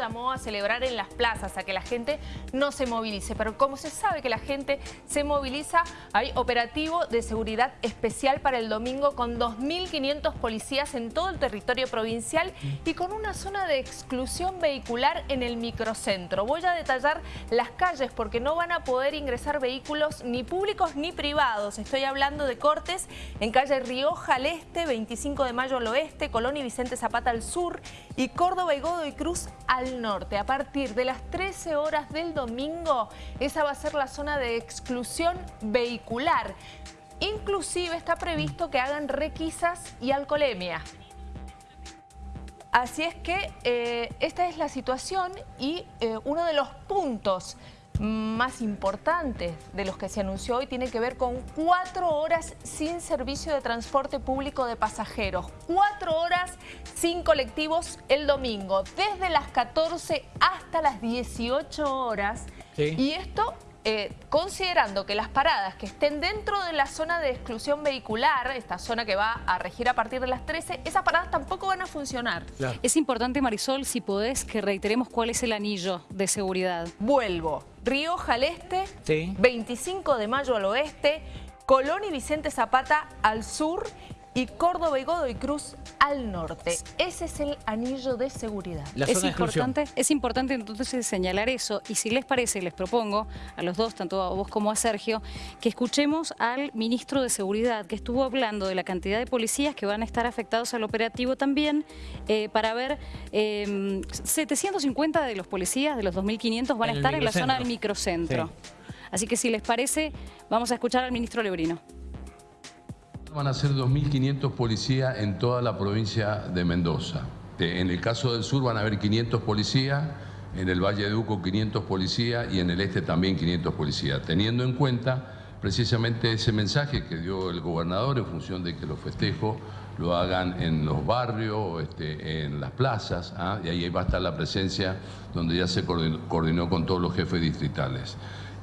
llamó a celebrar en las plazas, a que la gente no se movilice. Pero como se sabe que la gente se moviliza, hay operativo de seguridad especial para el domingo con 2.500 policías en todo el territorio provincial y con una zona de exclusión vehicular en el microcentro. Voy a detallar las calles porque no van a poder ingresar vehículos ni públicos ni privados. Estoy hablando de cortes en calle Rioja al este, 25 de mayo al oeste, Colón y Vicente Zapata al sur y Córdoba y Godoy Cruz al norte. A partir de las 13 horas del domingo, esa va a ser la zona de exclusión vehicular. Inclusive está previsto que hagan requisas y alcoholemia. Así es que eh, esta es la situación y eh, uno de los puntos más importantes de los que se anunció hoy tiene que ver con cuatro horas sin servicio de transporte público de pasajeros. Cuatro horas sin colectivos el domingo, desde las 14 hasta las 18 horas. Y esto eh, considerando que las paradas que estén dentro de la zona de exclusión vehicular, esta zona que va a regir a partir de las 13, esas paradas tampoco van a funcionar. Es importante, Marisol, si podés, que reiteremos cuál es el anillo de seguridad. Vuelvo. Rioja al este, 25 de mayo al oeste, Colón y Vicente Zapata al sur y Córdoba y Godoy Cruz al norte. Ese es el anillo de seguridad. es, importante, es importante entonces señalar eso y si les parece, les propongo a los dos, tanto a vos como a Sergio, que escuchemos al ministro de Seguridad que estuvo hablando de la cantidad de policías que van a estar afectados al operativo también eh, para ver 750 em, de los policías, de los 2.500 van a estar en la zona del microcentro. Así que si les parece, vamos a escuchar al ministro Lebrino. Van a ser 2.500 policías en toda la provincia de Mendoza. En el caso del sur van a haber 500 policías, en el Valle de Uco 500 policías y en el este también 500 policías, teniendo en cuenta precisamente ese mensaje que dio el gobernador en función de que los festejos lo hagan en los barrios, este, en las plazas, ¿ah? y ahí va a estar la presencia donde ya se coordinó con todos los jefes distritales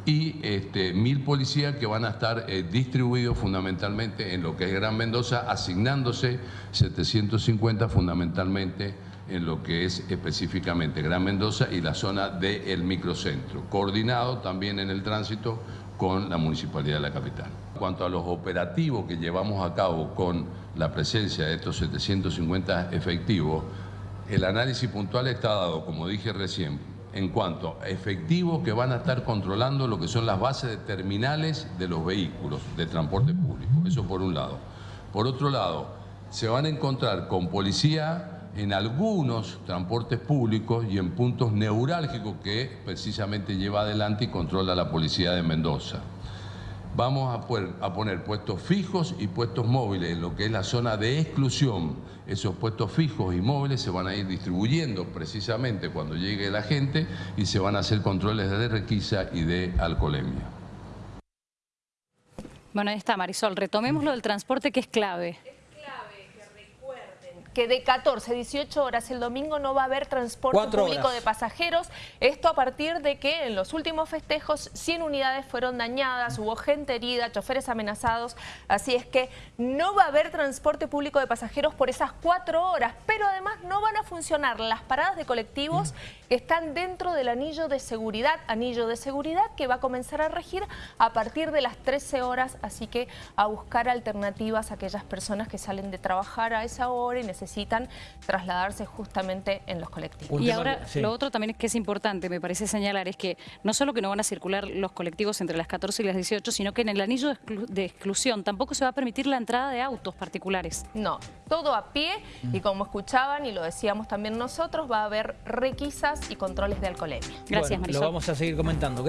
y este, mil policías que van a estar eh, distribuidos fundamentalmente en lo que es Gran Mendoza, asignándose 750 fundamentalmente en lo que es específicamente Gran Mendoza y la zona del microcentro, coordinado también en el tránsito con la Municipalidad de la Capital. En cuanto a los operativos que llevamos a cabo con la presencia de estos 750 efectivos, el análisis puntual está dado, como dije recién, en cuanto a efectivos que van a estar controlando lo que son las bases de terminales de los vehículos de transporte público. Eso por un lado. Por otro lado, se van a encontrar con policía en algunos transportes públicos y en puntos neurálgicos que precisamente lleva adelante y controla la policía de Mendoza vamos a, poner puestos fijos y puestos móviles en lo que es la zona de exclusión. Esos puestos fijos y móviles se van a ir distribuyendo precisamente cuando llegue la gente y se van a hacer controles de requisa y de alcoholemia. Bueno, ahí está Marisol. Retomemos lo del transporte que es clave que de 14 a 18 horas el domingo no va a haber transporte público de pasajeros. Esto a partir de que en los últimos festejos 100 unidades fueron dañadas, hubo gente herida, choferes amenazados. Así es que no va a haber transporte público de pasajeros por esas cuatro horas. Pero además no van a funcionar las paradas de colectivos que están dentro del anillo de seguridad. Anillo de seguridad que va a comenzar a regir a partir de las 13 horas. Así que a buscar alternativas a aquellas personas que salen de trabajar a esa hora y necesitan necesitan trasladarse justamente en los colectivos. Y ahora lo otro también es que es importante, me parece señalar, es que no solo que no van a circular los colectivos entre las 14 y las 18, sino que en el anillo de, exclusión tampoco se va a permitir la entrada de autos particulares. No, todo a pie y como escuchaban y lo decíamos también nosotros, va a haber requisas y controles de alcoholemia. Gracias, Marisol. Lo vamos a seguir comentando.